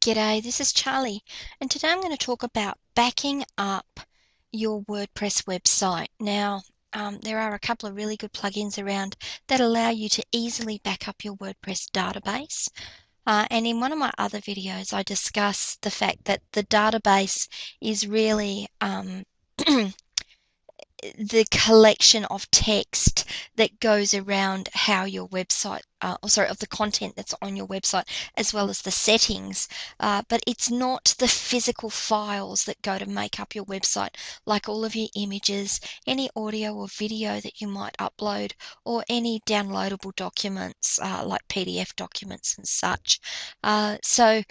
G'day, this is Charlie, and today I'm going to talk about backing up your WordPress website. Now, um, there are a couple of really good plugins around that allow you to easily back up your WordPress database. Uh, and in one of my other videos, I discuss the fact that the database is really um, the collection of text that goes around how your website, uh, or sorry, of the content that's on your website, as well as the settings. Uh, but it's not the physical files that go to make up your website, like all of your images, any audio or video that you might upload, or any downloadable documents uh, like PDF documents and such. Uh, so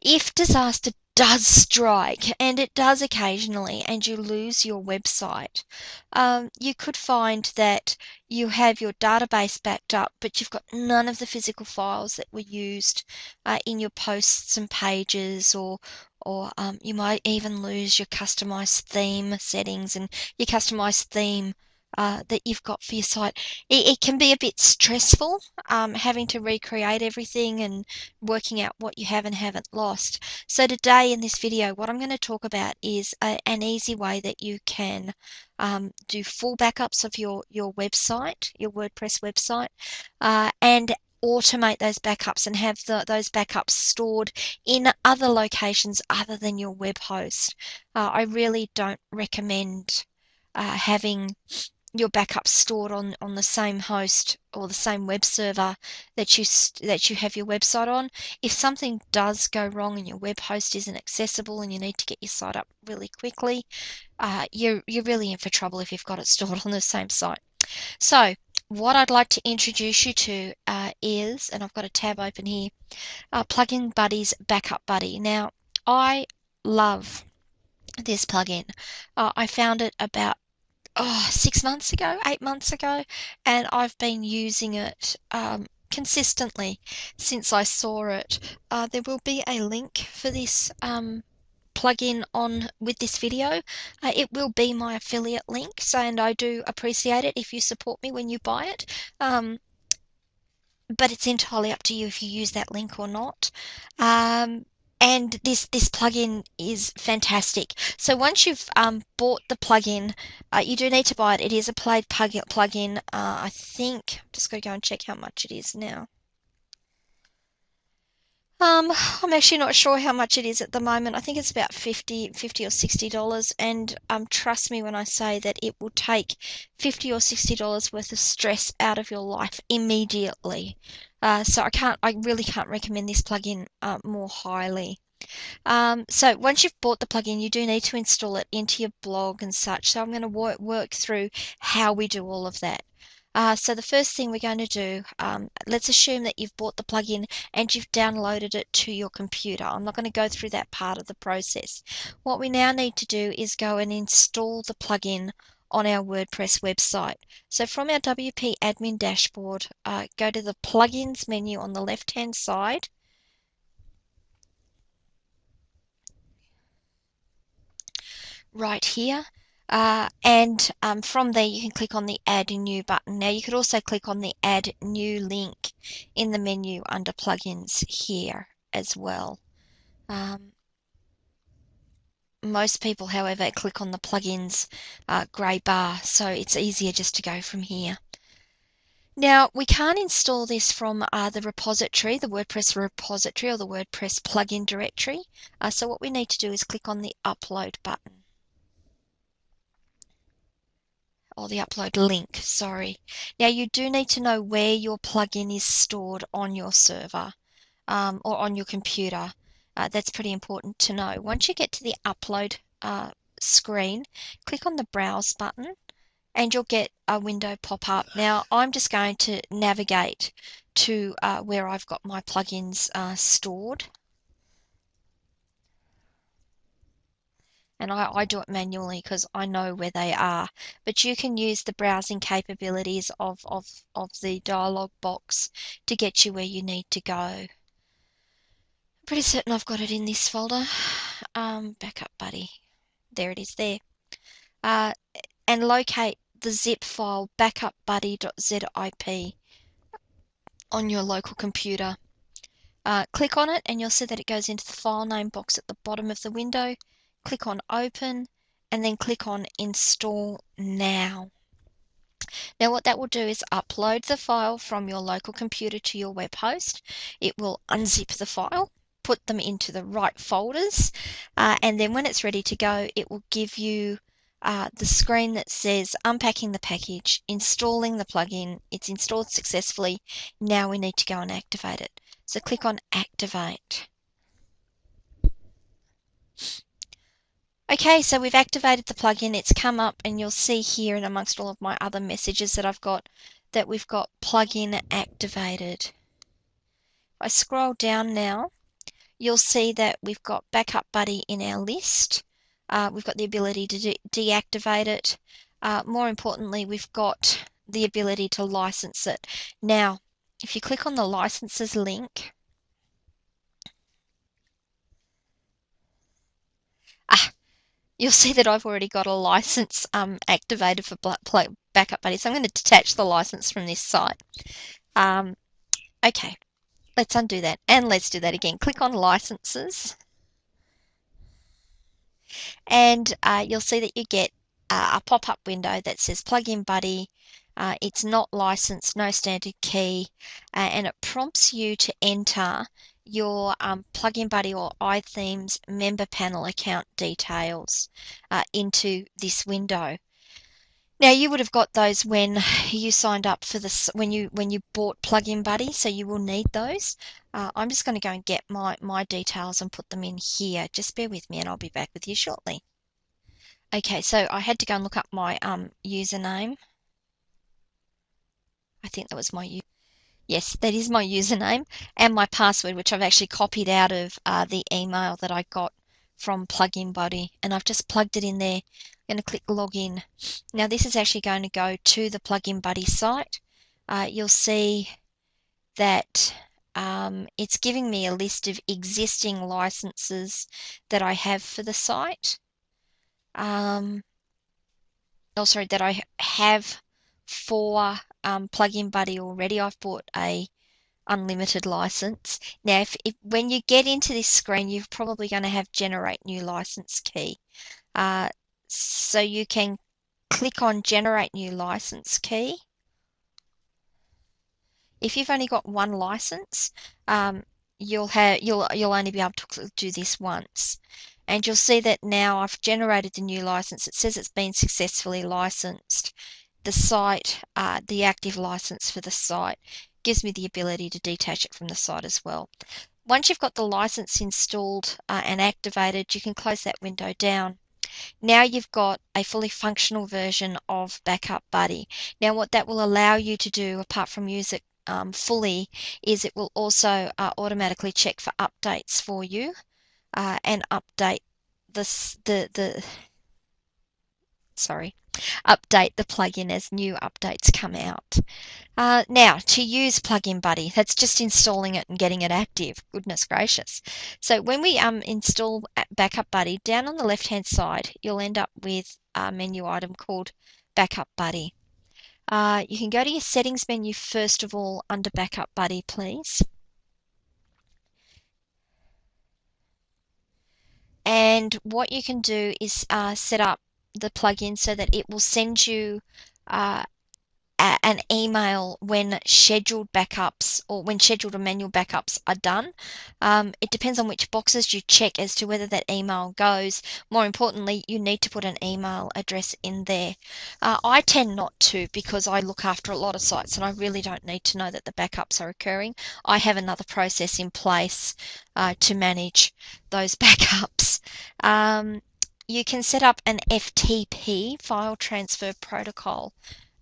if disaster does strike, and it does occasionally, and you lose your website, um, you could find that you have your database backed up, but you've got none of the physical files that were used uh, in your posts and pages, or or um, you might even lose your customized theme settings and your customized theme uh, that you've got for your site. It, it can be a bit stressful um, having to recreate everything and working out what you have and haven't lost. So today in this video, what I'm going to talk about is a, an easy way that you can um, do full backups of your, your website, your WordPress website, uh, and automate those backups and have the, those backups stored in other locations other than your web host. Uh, I really don't recommend uh, having your backups stored on, on the same host or the same web server that you that you have your website on. If something does go wrong and your web host isn't accessible and you need to get your site up really quickly, uh, you're you're really in for trouble if you've got it stored on the same site. So what I'd like to introduce you to uh, is, and I've got a tab open here, uh, Plugin Buddy's Backup Buddy. Now I love this plugin. Uh, I found it about oh, six months ago, eight months ago, and I've been using it um, consistently since I saw it. Uh, there will be a link for this um, plugin on with this video. Uh, it will be my affiliate link, so and I do appreciate it if you support me when you buy it. Um, but it's entirely up to you if you use that link or not. Um, and this this plugin is fantastic. So once you've um, bought the plugin, uh, you do need to buy it. It is a paid plugin. Uh, I think I'm just going to go and check how much it is now. Um, I'm actually not sure how much it is at the moment. I think it's about 50, 50 or 60 dollars. And um, trust me when I say that it will take 50 or 60 dollars worth of stress out of your life immediately. Uh, so I can't, I really can't recommend this plugin uh, more highly. Um, so once you've bought the plugin, you do need to install it into your blog and such. So I'm going to work, work through how we do all of that. Uh, so the first thing we're going to do, um, let's assume that you've bought the plugin and you've downloaded it to your computer. I'm not going to go through that part of the process. What we now need to do is go and install the plugin on our WordPress website. So from our WP admin dashboard, uh, go to the plugins menu on the left hand side. Right here. Uh, and um, from there you can click on the add new button. Now you could also click on the add new link in the menu under plugins here as well. Um, most people, however, click on the plugins uh, grey bar, so it's easier just to go from here. Now, we can't install this from uh, the repository, the WordPress repository or the WordPress plugin directory. Uh, so what we need to do is click on the upload button. Or the upload link, sorry. Now you do need to know where your plugin is stored on your server um, or on your computer. Uh, that's pretty important to know. Once you get to the upload uh, screen, click on the browse button and you'll get a window pop up. Now I'm just going to navigate to uh, where I've got my plugins uh, stored. and I, I, do it manually because I know where they are. But you can use the browsing capabilities of, of, of the dialog box to get you where you need to go pretty certain I've got it in this folder. Um, backup buddy. There it is there. Uh, and locate the zip file backupbuddy.zip on your local computer. Uh, click on it and you'll see that it goes into the file name box at the bottom of the window. Click on open and then click on install now. Now what that will do is upload the file from your local computer to your web host. It will unzip the file, put them into the right folders, uh, and then when it's ready to go, it will give you uh, the screen that says unpacking the package, installing the plugin, it's installed successfully, now we need to go and activate it. So click on activate. Okay, so we've activated the plugin, it's come up and you'll see here and amongst all of my other messages that I've got that we've got plugin activated. If I scroll down now, you'll see that we've got Backup Buddy in our list. Uh, we've got the ability to de deactivate it. Uh, more importantly, we've got the ability to license it. Now, if you click on the licenses link, ah, you'll see that I've already got a license um, activated for Backup Buddy. So I'm going to detach the license from this site. Um, okay, let's undo that and let's do that again. Click on licenses. And uh, you'll see that you get uh, a pop-up window that says plugin buddy. Uh, it's not licensed no standard key uh, and it prompts you to enter your um, plugin buddy or iThemes member panel account details uh, into this window now you would have got those when you signed up for this when you when you bought Plugin Buddy, so you will need those. Uh, I'm just going to go and get my my details and put them in here. Just bear with me, and I'll be back with you shortly. Okay, so I had to go and look up my um, username. I think that was my u. yes, that is my username and my password, which I've actually copied out of uh, the email that I got from Plugin Buddy, and I've just plugged it in there going to click login. Now this is actually going to go to the Plugin Buddy site. Uh, you'll see that um, it's giving me a list of existing licenses that I have for the site. Um, oh, sorry, that I have for um, Plugin Buddy already. I've bought a unlimited license. Now, if, if when you get into this screen, you're probably going to have generate new license key. Uh, so you can click on generate new license key. If you've only got one license, um, you'll have you'll you'll only be able to do this once. And you'll see that now I've generated the new license. It says it's been successfully licensed. The site, uh, the active license for the site, gives me the ability to detach it from the site as well. Once you've got the license installed uh, and activated, you can close that window down. Now you've got a fully functional version of Backup Buddy. Now what that will allow you to do, apart from use it um, fully, is it will also uh, automatically check for updates for you uh, and update this, the, the, sorry, update the plugin as new updates come out. Uh, now, to use Plugin Buddy, that's just installing it and getting it active. Goodness gracious. So when we um, install Backup Buddy, down on the left-hand side, you'll end up with a menu item called Backup Buddy. Uh, you can go to your settings menu first of all under Backup Buddy, please. And what you can do is uh, set up the plugin so that it will send you uh, an email when scheduled backups or when scheduled or manual backups are done. Um, it depends on which boxes you check as to whether that email goes. More importantly, you need to put an email address in there. Uh, I tend not to because I look after a lot of sites and I really don't need to know that the backups are occurring. I have another process in place uh, to manage those backups. Um, you can set up an FTP file transfer protocol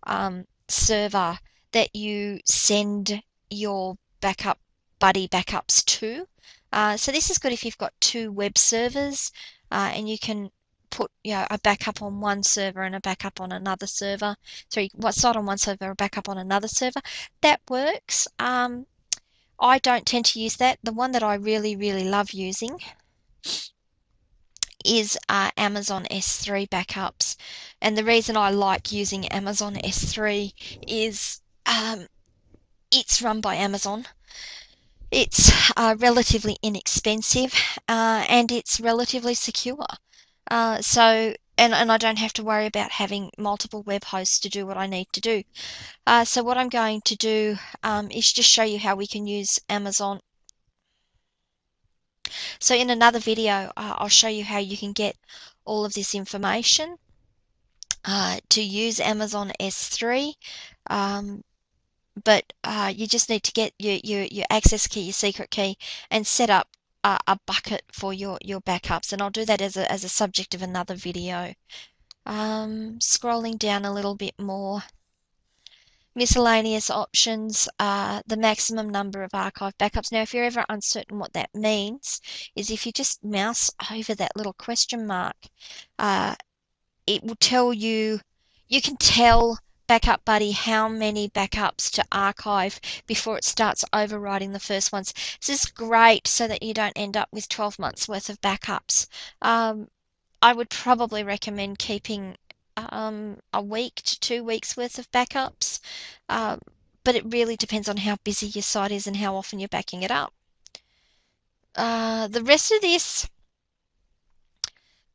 um, server that you send your backup buddy backups to. Uh, so this is good if you've got two web servers uh, and you can put you know, a backup on one server and a backup on another server. So what site on one server, a backup on another server. That works. Um, I don't tend to use that. The one that I really, really love using is uh, Amazon S3 backups. And the reason I like using Amazon S3 is um, it's run by Amazon. It's uh, relatively inexpensive uh, and it's relatively secure. Uh, so, and, and I don't have to worry about having multiple web hosts to do what I need to do. Uh, so what I'm going to do um, is just show you how we can use Amazon. So in another video, uh, I'll show you how you can get all of this information uh, to use Amazon S3. Um, but uh, you just need to get your, your, your access key, your secret key, and set up a, a, bucket for your, your backups. And I'll do that as a, as a subject of another video. Um, scrolling down a little bit more. Miscellaneous options, are the maximum number of archive backups. Now, if you're ever uncertain what that means, is if you just mouse over that little question mark, uh, it will tell you, you can tell Backup Buddy how many backups to archive before it starts overwriting the first ones. This is great so that you don't end up with 12 months worth of backups. Um, I would probably recommend keeping um, a week to two weeks worth of backups, uh, but it really depends on how busy your site is and how often you're backing it up. Uh, the rest of this,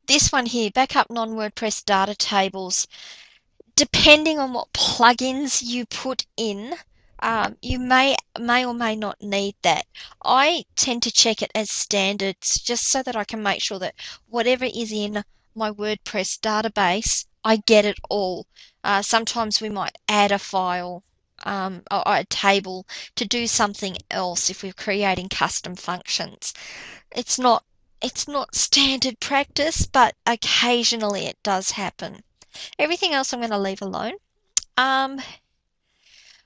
this one here, backup non-WordPress data tables, depending on what plugins you put in, um, you may may or may not need that. I tend to check it as standards just so that I can make sure that whatever is in my WordPress database, I get it all. Uh, sometimes we might add a file um, or a table to do something else if we're creating custom functions. It's not it's not standard practice, but occasionally it does happen. Everything else I'm going to leave alone. Um,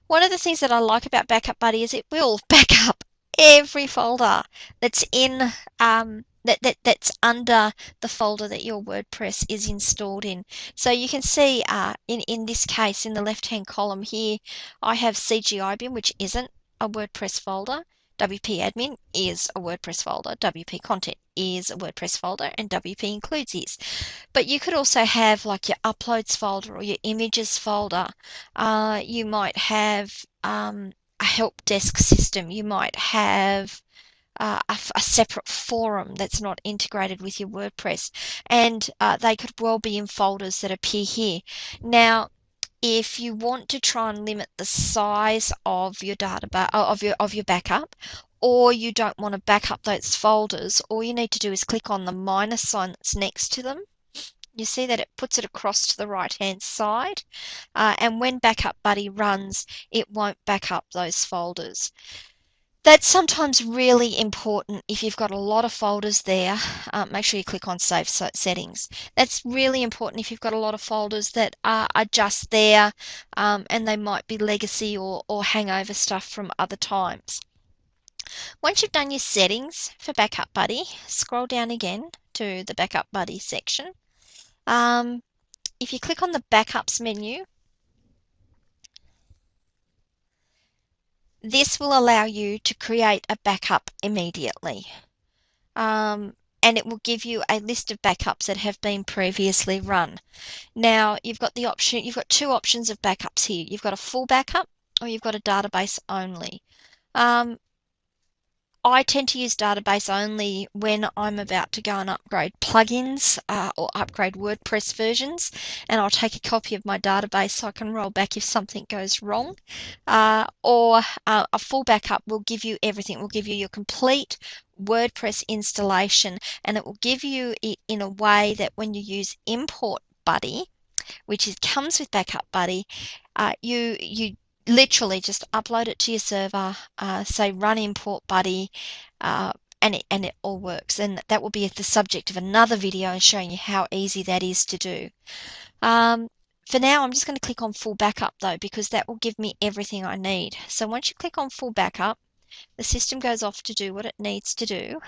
one of the things that I like about Backup Buddy is it will back up every folder that's in um, that, that that's under the folder that your WordPress is installed in. So you can see uh, in, in this case, in the left-hand column here, I have CGI which isn't a WordPress folder. WP admin is a WordPress folder, WP content is a WordPress folder, and WP includes is. But you could also have like your uploads folder or your images folder. Uh, you might have um, a help desk system. You might have uh, a, a, separate forum that's not integrated with your WordPress, and uh, they could well be in folders that appear here. Now, if you want to try and limit the size of your data of your of your backup or you don't want to back up those folders all you need to do is click on the minus sign that's next to them you see that it puts it across to the right hand side uh, and when backup buddy runs it won't back up those folders that's sometimes really important if you've got a lot of folders there. Uh, make sure you click on Save Settings. That's really important if you've got a lot of folders that are, are just there um, and they might be legacy or, or hangover stuff from other times. Once you've done your settings for Backup Buddy, scroll down again to the Backup Buddy section. Um, if you click on the Backups menu, This will allow you to create a backup immediately. Um, and it will give you a list of backups that have been previously run. Now, you've got the option, you've got two options of backups here. You've got a full backup or you've got a database only. Um, I tend to use database only when I'm about to go and upgrade plugins uh, or upgrade WordPress versions, and I'll take a copy of my database so I can roll back if something goes wrong. Uh, or uh, a full backup will give you everything. Will give you your complete WordPress installation, and it will give you it in a way that when you use Import Buddy, which is, comes with Backup Buddy, uh, you you literally just upload it to your server, uh, say run import buddy, uh, and it, and it all works. And that will be the subject of another video and showing you how easy that is to do. Um, for now, I'm just going to click on full backup though, because that will give me everything I need. So once you click on full backup, the system goes off to do what it needs to do.